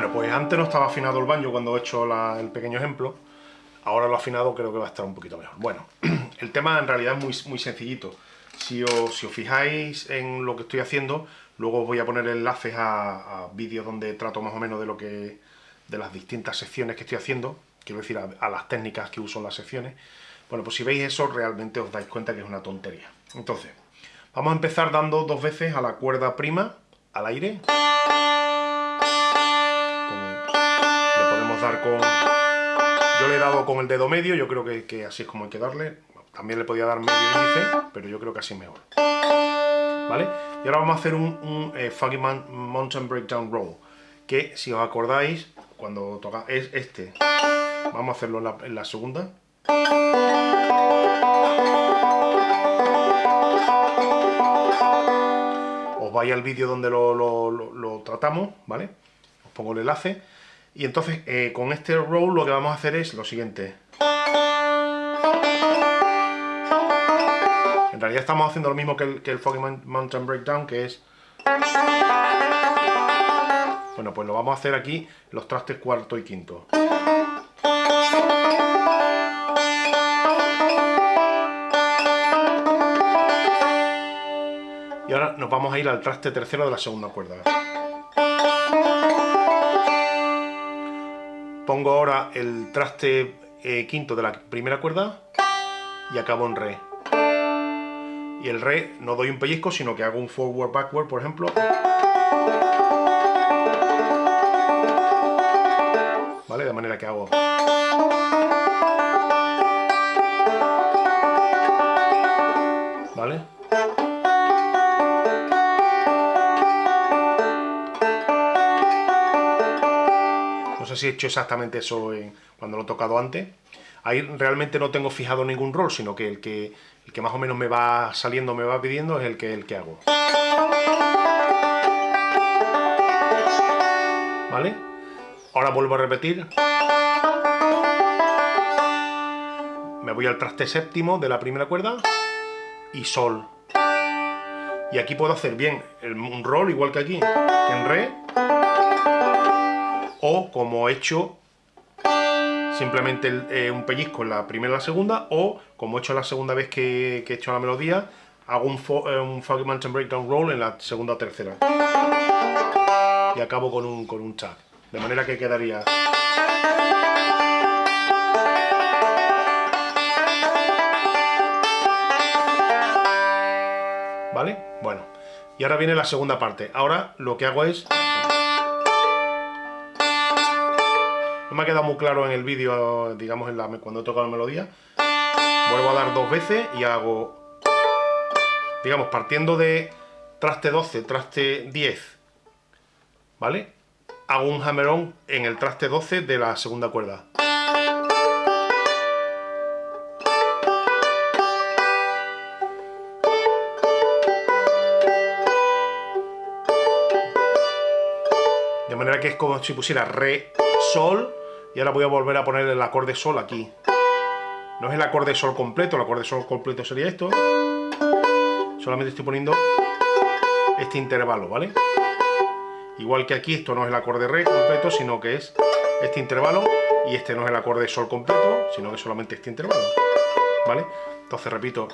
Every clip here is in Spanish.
Bueno, pues antes no estaba afinado el banjo cuando he hecho el pequeño ejemplo. Ahora lo afinado creo que va a estar un poquito mejor. Bueno, el tema en realidad es muy, muy sencillito. Si os, si os fijáis en lo que estoy haciendo, luego os voy a poner enlaces a, vídeos donde trato más o menos de lo que de las distintas secciones que estoy haciendo, quiero decir, a, las técnicas que uso en las secciones. Bueno, pues si veis eso, realmente os dais cuenta que es una tontería. Entonces, vamos a empezar dando dos veces a la cuerda prima, al aire. Con... Yo le he dado con el dedo medio, yo creo que, así es como hay que darle. También le podía dar medio índice, pero yo creo que así mejor. ¿Vale? Y ahora vamos a hacer un, un eh, Mountain Breakdown Roll, que si os acordáis, cuando toca es este. Vamos a hacerlo en la, segunda. Os vais al vídeo donde lo, tratamos, ¿vale? Os pongo el enlace. Y entonces eh, con este roll lo que vamos a hacer es lo siguiente. En realidad estamos haciendo lo mismo que el, que el Foggy Mountain Breakdown, que es... Bueno, pues lo vamos a hacer aquí los trastes cuarto y quinto. Y ahora nos vamos a ir al traste tercero de la segunda cuerda. Pongo ahora el traste eh, quinto de la primera cuerda y acabo en re. Y el re no doy un pellizco, sino que hago un forward, backward, por ejemplo. ¿Vale? De manera que hago... ¿Vale? Sé si he hecho exactamente eso cuando lo he tocado antes. Ahí realmente no tengo fijado ningún rol, sino que el que, el que más o menos me va saliendo, me va pidiendo, es el que, el que hago. ¿Vale? Ahora vuelvo a repetir. Me voy al traste séptimo de la primera cuerda y sol. Y aquí puedo hacer bien un rol igual que aquí, en re, o como he hecho simplemente eh, un pellizco en la primera y la segunda, o como he hecho la segunda vez que, he hecho la melodía, hago un, eh, un Foggy Mountain Breakdown Roll en la segunda o tercera. Y acabo con un, con un. De manera que quedaría... ¿Vale? Bueno. Y ahora viene la segunda parte. Ahora lo que hago es... me ha quedado muy claro en el vídeo, digamos, en la, cuando he tocado la melodía. Vuelvo a dar dos veces y hago... Digamos, partiendo de traste 12, traste 10, ¿vale? Hago un hammer-on en el traste 12 de la segunda cuerda. De manera que es como si pusiera re, sol, y ahora voy a volver a poner el acorde sol aquí. No es el acorde sol completo, el acorde sol completo sería esto. Solamente estoy poniendo este intervalo, ¿vale? Igual que aquí, esto no es el acorde re completo, sino que es este intervalo. Y este no es el acorde sol completo, sino que solamente este intervalo. ¿Vale? Entonces repito.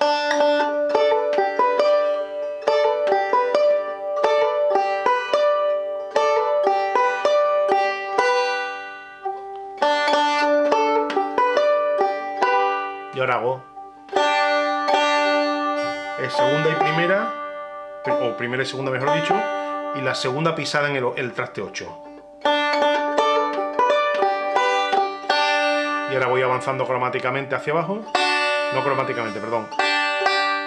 Y ahora hago. Segunda y primera o primera y segunda mejor dicho y la segunda pisada en el, traste 8 y ahora voy avanzando cromáticamente hacia abajo. No cromáticamente, perdón.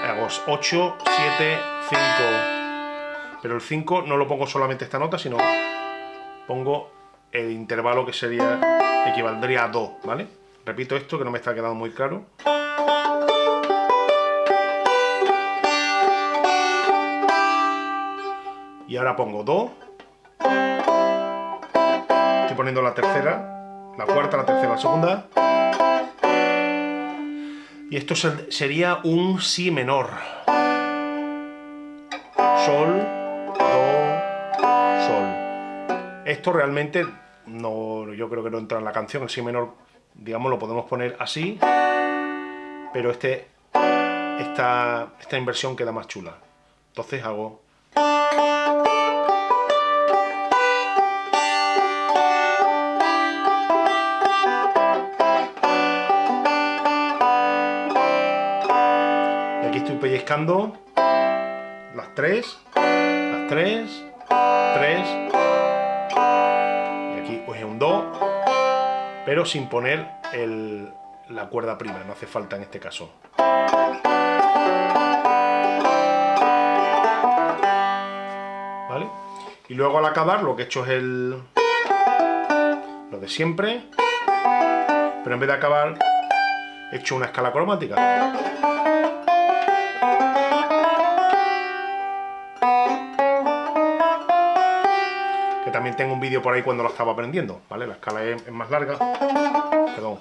Hago 8, 7, 5 pero el 5 no lo pongo solamente esta nota sino pongo el intervalo que sería equivaldría a Do, ¿vale? Repito esto que no me está quedando muy claro. Y ahora pongo Do. Estoy poniendo la tercera, la cuarta, la tercera, la segunda. Y esto sería un Si menor. Sol, Do, Sol. Esto realmente no, yo creo que no entra en la canción, el si menor, digamos, lo podemos poner así, pero este, esta, esta inversión queda más chula. Entonces hago... Y aquí estoy pellizcando las tres, las tres, tres, y aquí pues un do, pero sin poner la cuerda prima, no hace falta en este caso. ¿Vale? Y luego al acabar lo que he hecho es el... lo de siempre, pero en vez de acabar he hecho una escala cromática. También tengo un vídeo por ahí cuando lo estaba aprendiendo, ¿vale? La escala es, más larga. Perdón.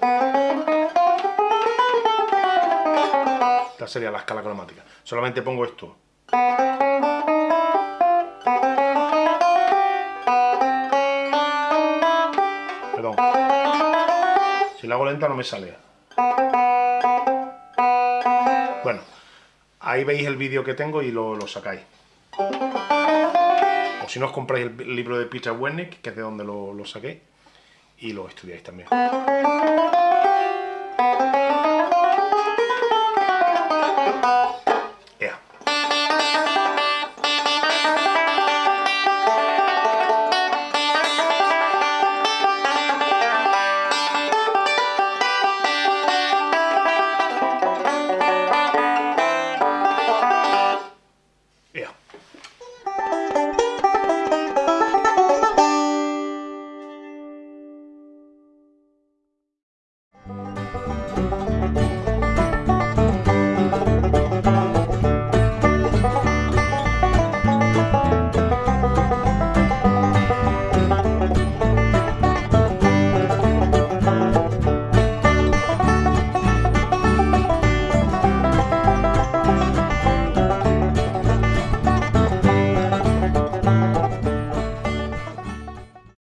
Esta sería la escala cromática. Solamente pongo esto. Perdón. Si la hago lenta no me sale. Bueno, ahí veis el vídeo que tengo y lo, sacáis si no os compráis el libro de Peter Wernick, que es de donde lo, lo saqué, y lo estudiáis también.